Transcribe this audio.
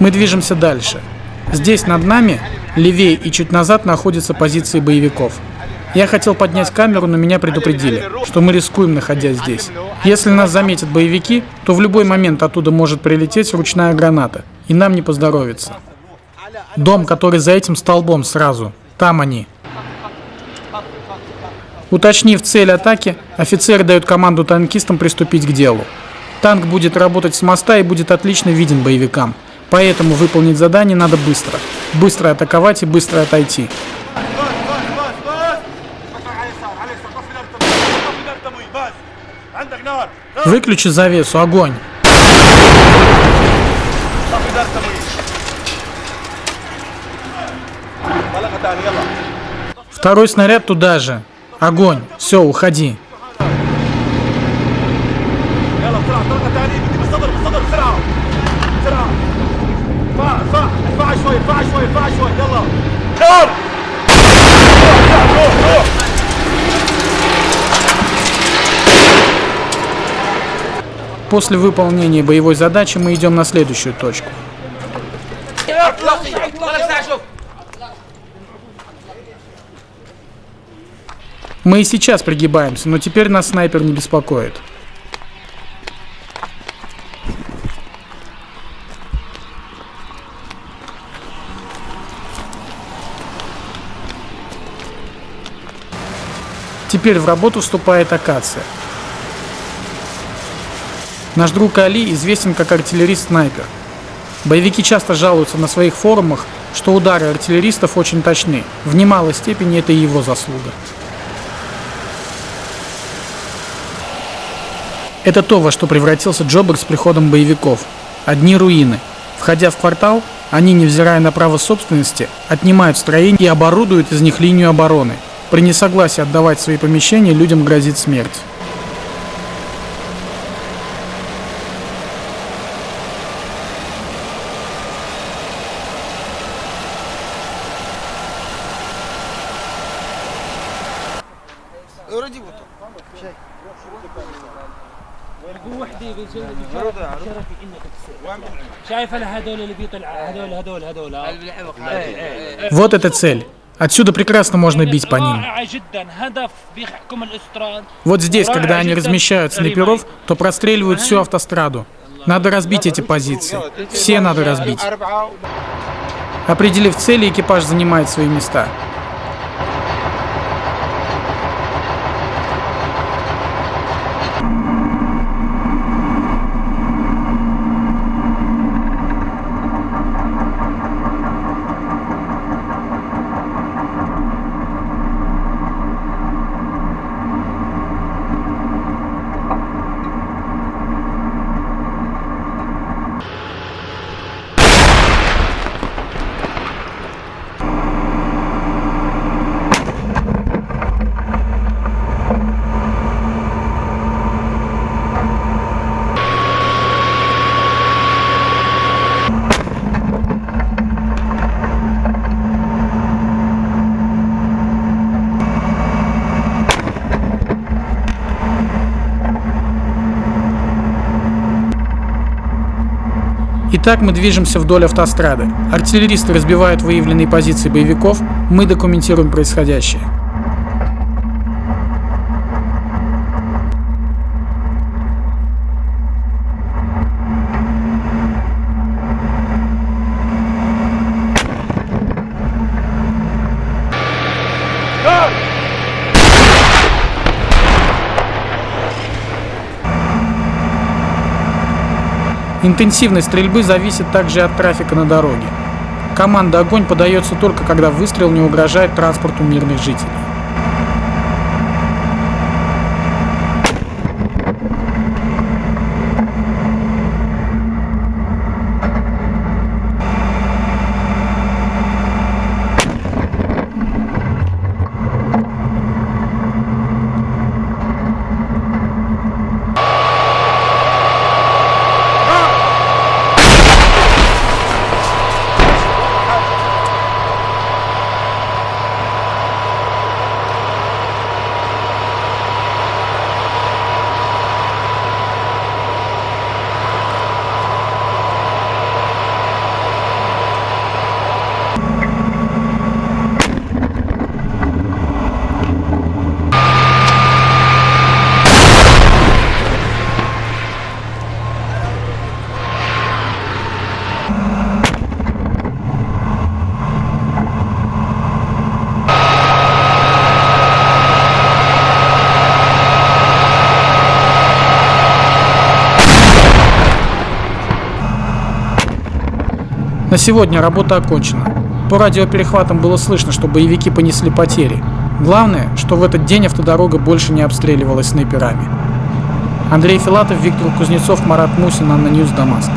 Мы движемся дальше. Здесь над нами, левее и чуть назад находятся позиции боевиков. Я хотел поднять камеру, но меня предупредили, что мы рискуем, находясь здесь. Если нас заметят боевики, то в любой момент оттуда может прилететь ручная граната, и нам не поздоровится. Дом, который за этим столбом сразу. Там они. Уточнив цель атаки, офицеры дают команду танкистам приступить к делу. Танк будет работать с моста и будет отлично виден боевикам. Поэтому выполнить задание надо быстро. Быстро атаковать и быстро отойти. Выключи завесу, огонь! Второй снаряд туда же. Огонь. Все, уходи. После выполнения боевой задачи мы идем на следующую точку. Мы и сейчас пригибаемся, но теперь нас снайпер не беспокоит. Теперь в работу вступает акация. Наш друг Али известен как артиллерист-снайпер. Боевики часто жалуются на своих форумах, что удары артиллеристов очень точны. В немалой степени это и его заслуга. Это то, во что превратился Джобер с приходом боевиков. Одни руины. Входя в квартал, они, невзирая на право собственности, отнимают строения и оборудуют из них линию обороны. При несогласии отдавать свои помещения людям грозит смерть. Вот эта цель. Отсюда прекрасно можно бить по ним. Вот здесь, когда они размещают снайперов, то простреливают всю автостраду. Надо разбить эти позиции. Все надо разбить. Определив цели, экипаж занимает свои места. Итак, мы движемся вдоль автострады. Артиллеристы разбивают выявленные позиции боевиков, мы документируем происходящее. Интенсивность стрельбы зависит также от трафика на дороге. Команда «Огонь» подается только когда выстрел не угрожает транспорту мирных жителей. На сегодня работа окончена. По радиоперехватам было слышно, что боевики понесли потери. Главное, что в этот день автодорога больше не обстреливалась снайперами. Андрей Филатов, Виктор Кузнецов, Марат Мусин, ANNA News, Дамаск.